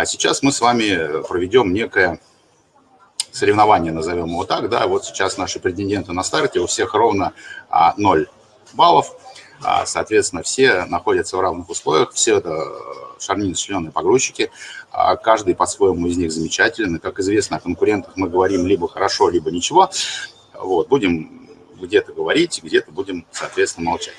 А сейчас мы с вами проведем некое соревнование, назовем его так, да, вот сейчас наши претенденты на старте, у всех ровно 0 баллов, соответственно, все находятся в равных условиях, все это шарнин члены погрузчики, каждый по-своему из них замечательный, как известно, о конкурентах мы говорим либо хорошо, либо ничего, вот, будем где-то говорить, где-то будем, соответственно, молчать.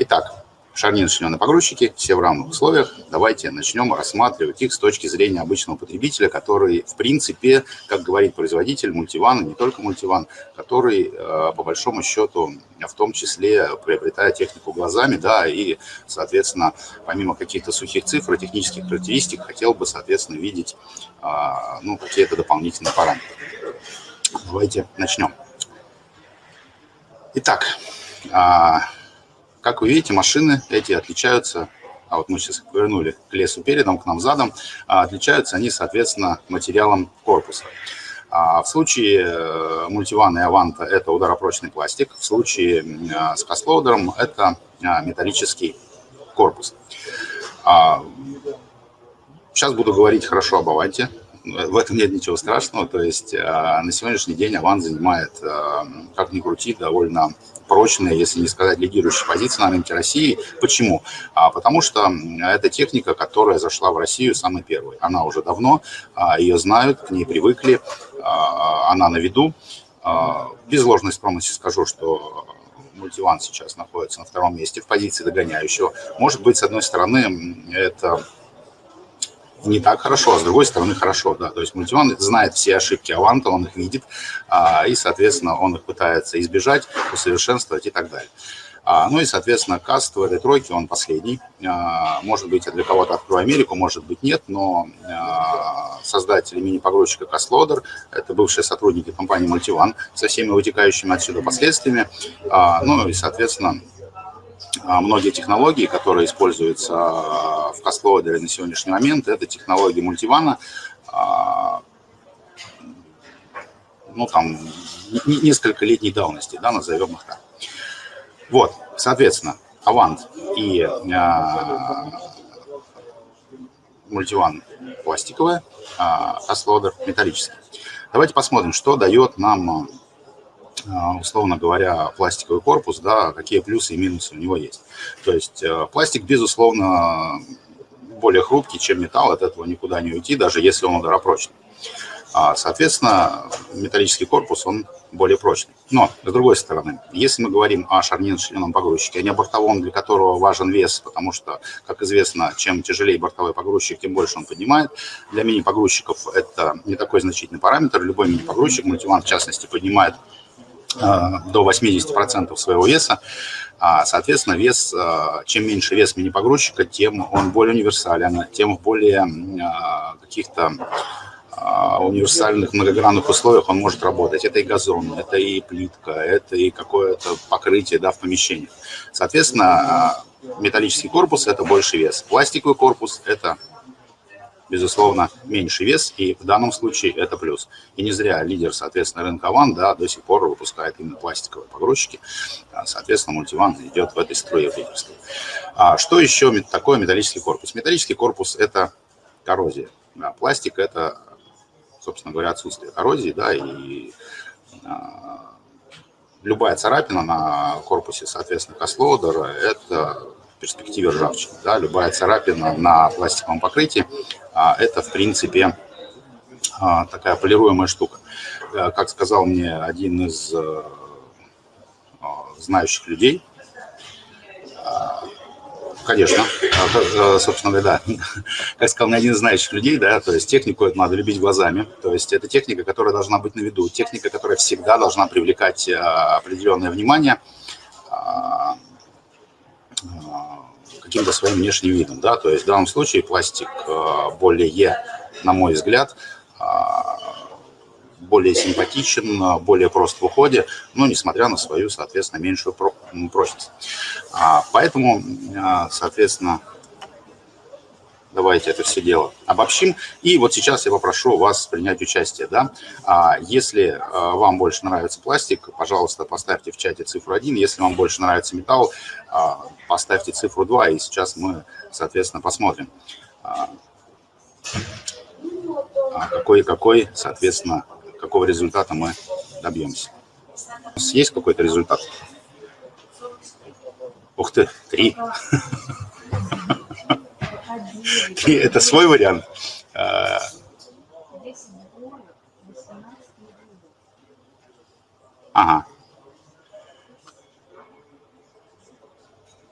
Итак, шарнирно члены погрузчики, все в равных условиях. Давайте начнем рассматривать их с точки зрения обычного потребителя, который, в принципе, как говорит производитель мультивана, не только мультиван, который, э, по большому счету, в том числе приобретая технику глазами, да, и, соответственно, помимо каких-то сухих цифр, технических характеристик, хотел бы, соответственно, видеть, э, ну, какие-то дополнительные параметры. Давайте начнем. Итак, а, как вы видите, машины эти отличаются, а вот мы сейчас повернули к лесу передом, к нам задом, а отличаются они, соответственно, материалом корпуса. А в случае э, мультивана и аванта это ударопрочный пластик, в случае э, с каслоудером это э, металлический корпус. Сейчас буду говорить хорошо об аванте, в этом нет ничего страшного, то есть на сегодняшний день авант занимает, как ни крути, довольно прочная, если не сказать лидирующая позиция на рынке России. Почему? А, потому что это техника, которая зашла в Россию самой первой. Она уже давно, а, ее знают, к ней привыкли, а, она на виду. А, без ложной скромности скажу, что мультиван сейчас находится на втором месте в позиции догоняющего. Может быть, с одной стороны, это не так хорошо, а с другой стороны хорошо, да, то есть мультиван знает все ошибки Аванта, он их видит, а, и, соответственно, он их пытается избежать, усовершенствовать и так далее. А, ну и, соответственно, каст в этой тройке, он последний. А, может быть, для кого-то открою Америку, может быть, нет, но создатели мини-погрузчика Кастлодер, это бывшие сотрудники компании Мультиван со всеми вытекающими отсюда последствиями. Ну и, соответственно, многие технологии, которые используются а, в Кастлоудере на сегодняшний момент, это технологии мультивана, а, ну, там, несколько летней давности, да, назовем их так. Вот, соответственно, Авант и мультиван пластиковая, а Кастлодер металлический. Давайте посмотрим, что дает нам а, условно говоря, пластиковый корпус, да, какие плюсы и минусы у него есть. То есть э, пластик, безусловно, более хрупкий, чем металл, от этого никуда не уйти, даже если он ударопрочный. А, соответственно, металлический корпус, он более прочный. Но, с другой стороны, если мы говорим о шарнирно-членном погрузчике, а не о бортовом, для которого важен вес, потому что, как известно, чем тяжелее бортовой погрузчик, тем больше он поднимает. Для мини-погрузчиков это не такой значительный параметр. Любой мини-погрузчик, мультиван в частности, поднимает до 80% своего веса. А, соответственно, вес, э, чем меньше вес мини-погрузчика, тем он более универсален, тем в более э, каких-то универсальных многогранных условиях он может работать. Это и газон, это и плитка, это и какое-то покрытие да, в помещениях. Соответственно, металлический корпус – это больше вес. Пластиковый корпус – это безусловно, меньший вес, и в данном случае это плюс. И не зря лидер, соответственно, рынка ВАН, да, до сих пор выпускает именно пластиковые погрузчики, а, соответственно, мультиван идет в этой струе в лидерстве. А что еще такое металлический корпус? Металлический корпус – это коррозия. Да, пластик – это, собственно говоря, отсутствие коррозии, да, и а, любая царапина на корпусе, соответственно, каслоудера – это перспективе ржавчины. Да, любая царапина на пластиковом покрытии а это, в принципе, а, такая полируемая штука. Э, как сказал мне один из э, а, знающих людей, Конечно, собственно говоря, да. Как сказал мне один из знающих людей, да, то есть технику это надо любить глазами. То есть это техника, которая должна быть на виду, техника, которая всегда должна привлекать определенное внимание каким-то своим внешним видом. Да? То есть в данном случае пластик э, более, на мой взгляд, э, более симпатичен, более прост в уходе, но несмотря на свою, соответственно, меньшую прочность. А, поэтому, э, соответственно, давайте это все дело обобщим. И вот сейчас я попрошу вас принять участие. Да? А, если а, вам больше нравится пластик, пожалуйста, поставьте в чате цифру 1. Если вам больше нравится металл, а, поставьте цифру 2. И сейчас мы, соответственно, посмотрим. а какой, какой, соответственно, какого результата мы добьемся. У нас есть какой-то результат? Ух ты, три. Это свой вариант. А, ага.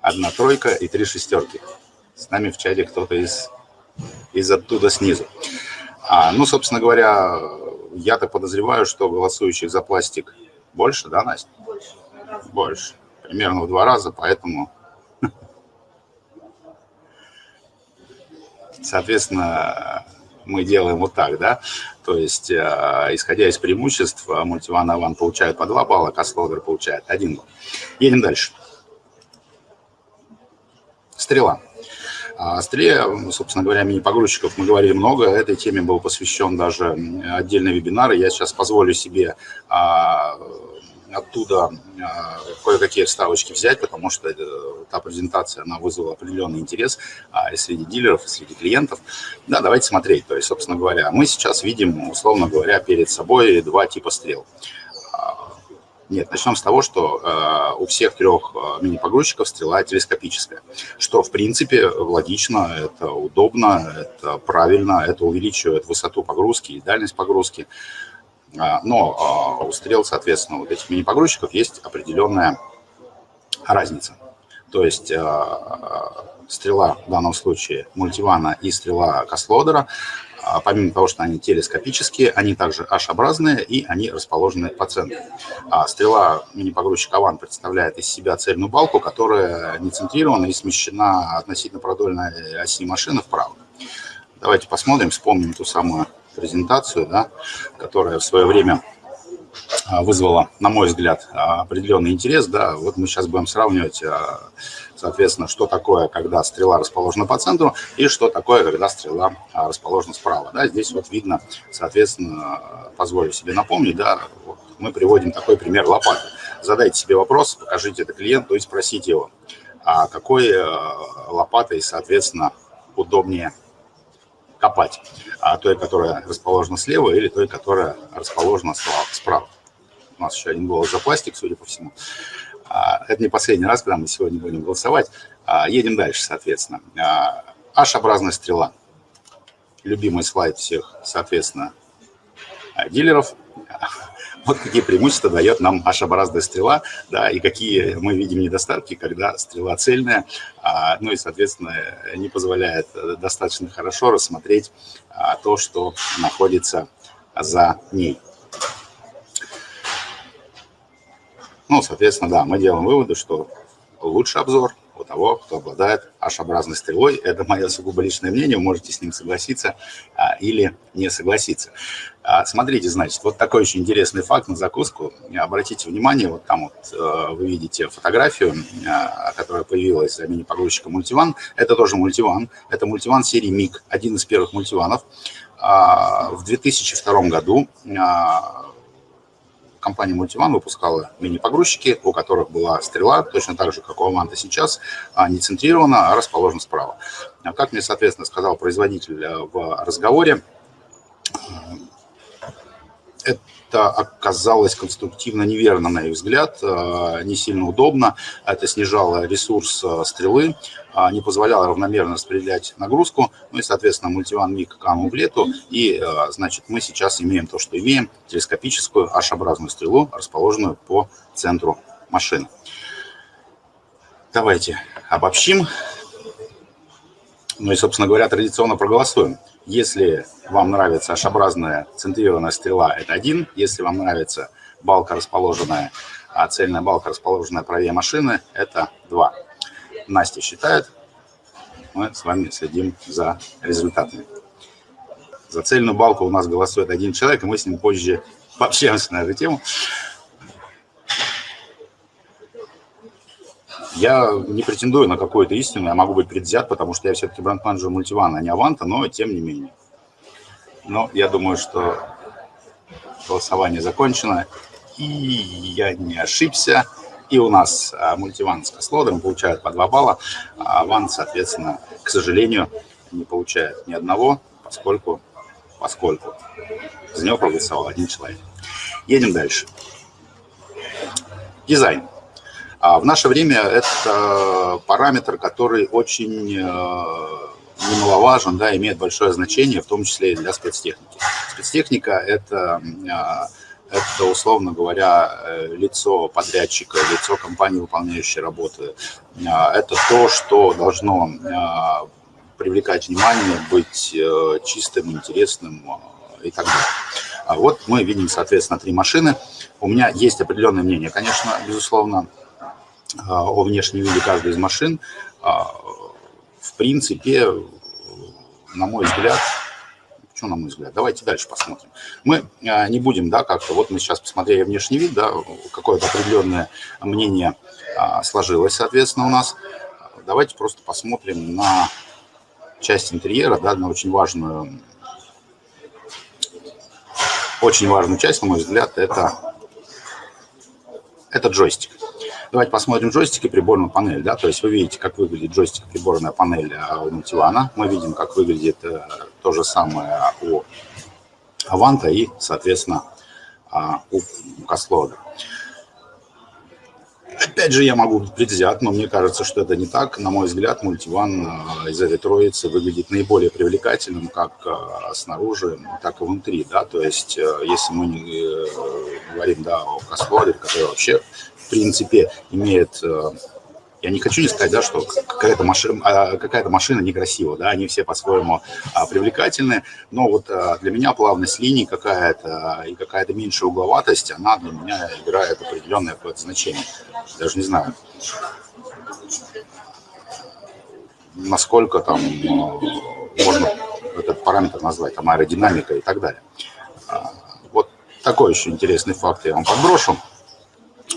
Одна тройка и три шестерки. С нами в чате кто-то из, из оттуда снизу. А, ну, собственно говоря, я так подозреваю, что голосующих за пластик больше, да, Настя? Больше. Больше. Примерно в два раза, поэтому... Соответственно, мы делаем вот так, да, то есть, э, исходя из преимуществ, мультиван Аван получает по 2 балла, Каслодер получает 1 балл. Едем дальше. Стрела. О стреле, собственно говоря, мини-погрузчиков мы говорили много. Этой теме был посвящен даже отдельный вебинар. Я сейчас позволю себе а, оттуда а, кое-какие вставочки взять, потому что та презентация, она вызвала определенный интерес а, и среди дилеров, и среди клиентов. Да, давайте смотреть. То есть, собственно говоря, мы сейчас видим, условно говоря, перед собой два типа стрел. А, нет, начнем с того, что э, у всех трех мини-погрузчиков стрела телескопическая, что, в принципе, логично, это удобно, это правильно, это увеличивает высоту погрузки и дальность погрузки. Но а, у стрел, соответственно, вот этих мини-погрузчиков есть определенная разница. То есть а, стрела в данном случае мультивана и стрела Каслодера, помимо того, что они телескопические, они также H-образные и они расположены по центру. Стрела мини-погрузчик Аван представляет из себя цельную балку, которая не центрирована и смещена относительно продольной оси машины вправо. Давайте посмотрим, вспомним ту самую презентацию, да, которая в свое время а, вызвала, на мой взгляд, определенный интерес. Да, вот мы сейчас будем сравнивать, а, соответственно, что такое, когда стрела расположена по центру, и что такое, когда стрела а, расположена справа. Да, здесь вот видно, соответственно, позволю себе напомнить, да, вот мы приводим такой пример лопаты. Задайте себе вопрос, покажите это клиенту и спросите его, а какой лопатой, соответственно, удобнее копать, а той, которая расположена слева, или той, которая расположена справа. У нас еще один голос за пластик, судя по всему. А, это не последний раз, когда мы сегодня будем голосовать. А, едем дальше, соответственно. H-образная стрела. Любимый слайд всех, соответственно, дилеров. Вот какие преимущества дает нам H-образная стрела, да, и какие мы видим недостатки, когда стрела цельная, а, ну и, соответственно, не позволяет достаточно хорошо рассмотреть а, то, что находится за ней. Ну, соответственно, да, мы делаем выводы, что лучше обзор у того, кто обладает H-образной стрелой. Это мое сугубо личное мнение, вы можете с ним согласиться а, или не согласиться. А, смотрите, значит, вот такой очень интересный факт на закуску. Обратите внимание, вот там вот э, вы видите фотографию, э, которая появилась за мини-погрузчиком мультиван. Это тоже мультиван. Это мультиван серии МИГ, один из первых мультиванов. А, в 2002 году а, компания Multivan выпускала мини-погрузчики, у которых была стрела, точно так же, как у Аванта сейчас, не центрирована, а расположена справа. Как мне, соответственно, сказал производитель э, в разговоре, это оказалось конструктивно неверно, на их взгляд, э, не сильно удобно. Это снижало ресурс э, стрелы, а, не позволяло равномерно распределять нагрузку. Ну и, соответственно, мультиван МИГ канул в лету. И, значит, мы сейчас имеем то, что имеем. Телескопическую H-образную стрелу, расположенную по центру машины. Давайте обобщим. Ну и, собственно говоря, традиционно проголосуем. Если вам нравится H-образная центрированная стрела, это один. Если вам нравится балка, расположенная, а цельная балка, расположенная правее машины, это два. Настя считает, мы с вами следим за результатами. За цельную балку у нас голосует один человек, и мы с ним позже пообщаемся на эту тему. Я не претендую на какую-то истину, я могу быть предвзят, потому что я все-таки бренд-менеджер мультивана, а не Аванта, но тем не менее. Но я думаю, что голосование закончено, и я не ошибся. И у нас а, мультиван с Кослодом получают по 2 балла, а Аван, соответственно, к сожалению, не получает ни одного, поскольку поскольку за него проголосовал один человек. Едем дальше. Дизайн. А в наше время это параметр, который очень э, немаловажен, да, имеет большое значение, в том числе и для спецтехники. Спецтехника – это, э, это, условно говоря, э, лицо подрядчика, лицо компании, выполняющей работы. Это то, что должно привлекать внимание, быть чистым, интересным и так далее. А вот мы видим, соответственно, три машины. У меня есть определенное мнение, конечно, безусловно, о внешнем виде каждой из машин. А, в принципе, на мой взгляд, что на мой взгляд? Давайте дальше посмотрим. Мы а, не будем, да, как-то, вот мы сейчас посмотрели внешний вид, да, какое-то определенное мнение сложилось, соответственно, у нас. Давайте просто посмотрим на часть интерьера, да, на очень важную, очень важную часть, на мой взгляд, это, это джойстик. Давайте посмотрим джойстик и приборную панель. Да? То есть вы видите, как выглядит джойстик приборная панель а, у Мультивана. Мы видим, как выглядит э, то же самое у Аванта и, соответственно, а, у Каслода. Опять же, я могу быть предвзят, но мне кажется, что это не так. На мой взгляд, мультиван а, из этой троицы выглядит наиболее привлекательным как снаружи, так и внутри. Да? То есть, э, если мы не э, говорим да, о Каслоде, который вообще принципе, имеет... Э, я не хочу не сказать, да, что какая-то машина, а, какая машина некрасива, да, они все по-своему а, привлекательны, но вот а, для меня плавность линий какая-то и какая-то меньшая угловатость, она для меня играет определенное значение. Даже не знаю, насколько там можно этот параметр назвать, там аэродинамика и так далее. Вот такой еще интересный факт я вам подброшу.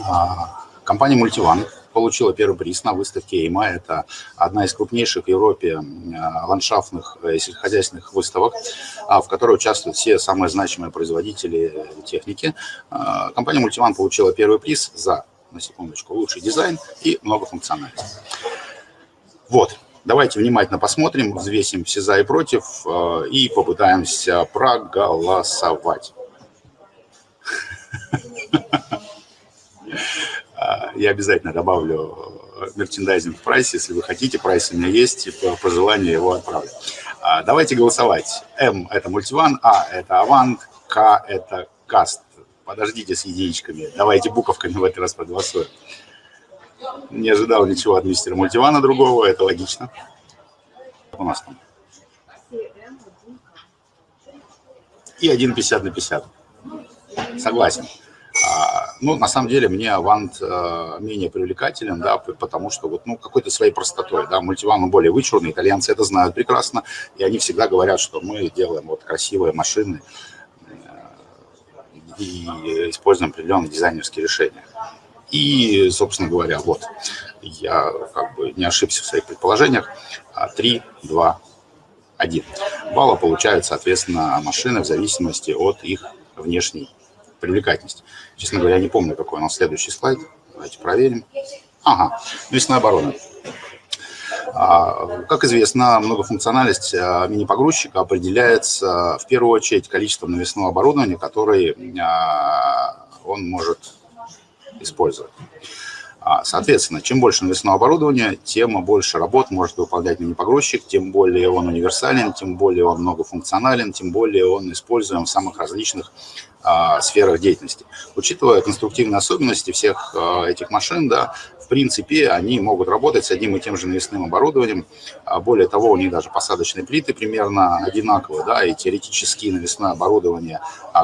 А, компания Multivan получила первый приз на выставке EMA. Это одна из крупнейших в Европе а, ландшафтных и сельскохозяйственных выставок, а, в которой участвуют все самые значимые производители техники. Компания Multivan получила первый приз за, на секундочку, лучший дизайн и многофункциональность. Вот, давайте внимательно посмотрим, взвесим все за и против и попытаемся проголосовать. Я обязательно добавлю э, мерчендайзинг в прайс, если вы хотите. Прайс у меня есть, по, по желанию его отправлю. А, давайте голосовать. М – это MultiOne, А – это Avant, К – это Cast. Подождите с единичками. Давайте буковками в этот раз проголосуем. Не ожидал ничего от мистера MultiOne а другого, это логично. У нас там. И 1,50 на 50. Согласен. А, ну, на самом деле, мне Авант э, менее привлекателен, да, потому что вот, ну, какой-то своей простотой, да, мультиван более вычурный, итальянцы это знают прекрасно, и они всегда говорят, что мы делаем вот красивые машины э, и используем определенные дизайнерские решения. И, собственно говоря, вот, я как бы не ошибся в своих предположениях. 3, 2, 1. Балла получают, соответственно, машины в зависимости от их внешней привлекательность. Честно говоря, я не помню, какой у нас следующий слайд. Давайте проверим. Ага, навесная оборона. А, как известно, многофункциональность а, мини-погрузчика определяется в первую очередь количеством навесного оборудования, которое а, он может использовать. Соответственно, чем больше навесного оборудования, тем больше работ может выполнять мини-погрузчик, тем более он универсален, тем более он многофункционален, тем более он используем в самых различных а, сферах деятельности. Учитывая конструктивные особенности всех а, этих машин, да, в принципе, они могут работать с одним и тем же навесным оборудованием. А более того, у них даже посадочные плиты примерно одинаковые, да, и теоретически навесное оборудование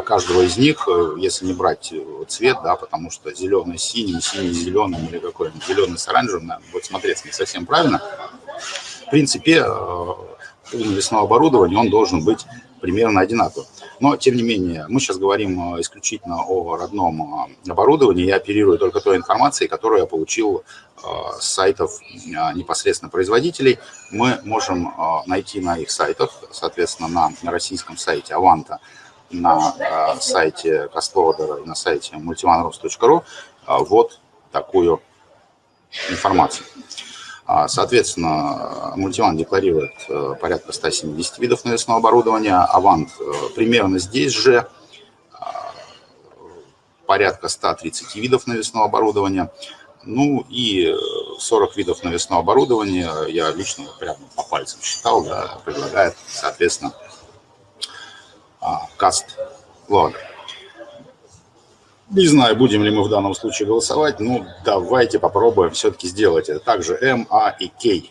каждого из них, э, если не брать э, цвет, да, потому что зеленый синий с зеленым или какой-нибудь зеленый с оранжевым, будет смотреться не совсем правильно. В принципе, э, навесного оборудования он должен быть примерно одинаковым. Но, тем не менее, мы сейчас говорим э, исключительно о родном э, оборудовании. Я оперирую только той информацией, которую я получил э, с сайтов непосредственно производителей. Мы можем найти на их сайтах, соответственно, на российском сайте Аванта, на сайте Кастлодера и на сайте multivanrus.ru вот такую информацию. Соответственно, мультиван декларирует порядка 170 видов навесного оборудования, Авант примерно здесь же, порядка 130 видов навесного оборудования. Ну и 40 видов навесного оборудования, я лично прямо по пальцам считал, да, предлагает, соответственно, каст логер. Не знаю, будем ли мы в данном случае голосовать, ну давайте попробуем все-таки сделать это. Также М, А и К.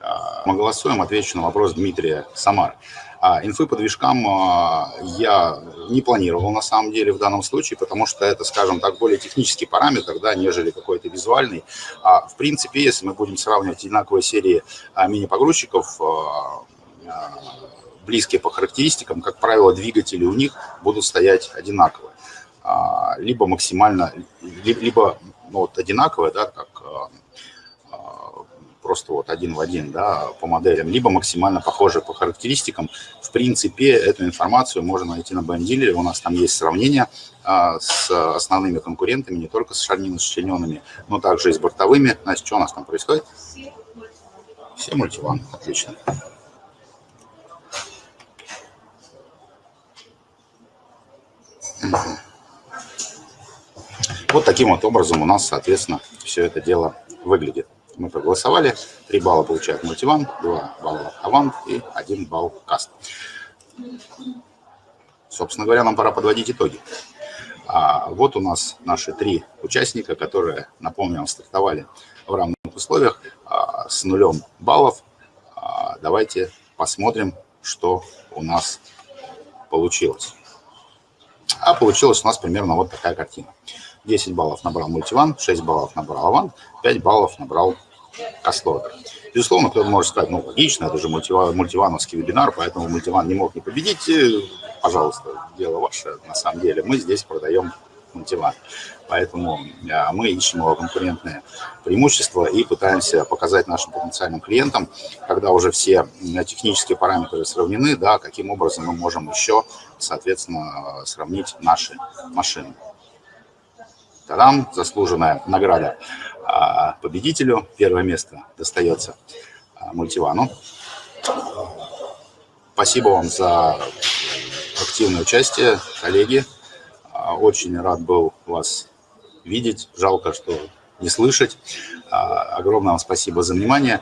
А, мы голосуем, отвечу на вопрос Дмитрия Самар. А инфы по движкам а, я не планировал на самом деле в данном случае, потому что это, скажем так, более технический параметр, да, нежели какой-то визуальный. А, в принципе, если мы будем сравнивать одинаковые серии а, мини-погрузчиков, близкие по характеристикам, как правило, двигатели у них будут стоять одинаковые. А, либо максимально, либо ну, вот одинаковые, да, как а, а, просто вот один в один да, по моделям, либо максимально похожие по характеристикам. В принципе, эту информацию можно найти на BM У нас там есть сравнение с основными конкурентами, не только с шарними сочлененными, но также и с бортовыми. Настя, что у нас там происходит? Все мультиван, отлично. Вот таким вот образом у нас, соответственно, все это дело выглядит. Мы проголосовали, 3 балла получает мультиван, 2 балла авант и 1 балл каст. Собственно говоря, нам пора подводить итоги. А вот у нас наши три участника, которые, напомню, стартовали в равных условиях а, с нулем баллов. А, давайте посмотрим, что у нас получилось. А получилась у нас примерно вот такая картина. 10 баллов набрал мультиван, 6 баллов набрал авант, 5 баллов набрал каслодер. Безусловно, кто-то может сказать, ну, логично, это же мультиван, мультивановский вебинар, поэтому мультиван не мог не победить. Э, пожалуйста, дело ваше, на самом деле. Мы здесь продаем мультиван. Поэтому э, мы ищем его конкурентные преимущества и пытаемся показать нашим потенциальным клиентам, когда уже все технические параметры сравнены, да, каким образом мы можем еще, соответственно, сравнить наши машины. Тарам, заслуженная награда а, победителю. Первое место достается а, мультивану. Спасибо вам за активное участие, коллеги. А, очень рад был вас видеть. Жалко, что не слышать. Огромное вам спасибо за внимание.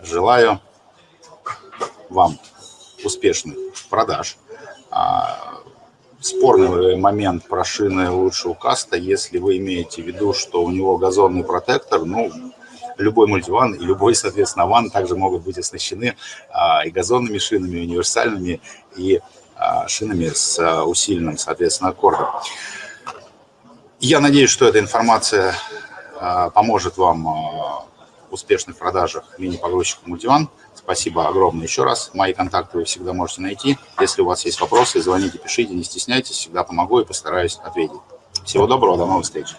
Желаю вам успешных продаж спорный момент про шины лучше у каста, если вы имеете в виду, что у него газонный протектор, ну, любой мультиван и любой, соответственно, ван также могут быть оснащены а, и газонными шинами, и универсальными, и а, шинами с а, усиленным, соответственно, аккордом. Я надеюсь, что эта информация а, поможет вам а, в успешных продажах мини-погрузчика мультиван. Спасибо огромное еще раз. Мои контакты вы всегда можете найти. Если у вас есть вопросы, звоните, пишите, не стесняйтесь. Всегда помогу и постараюсь ответить. Всего доброго, до новых встреч.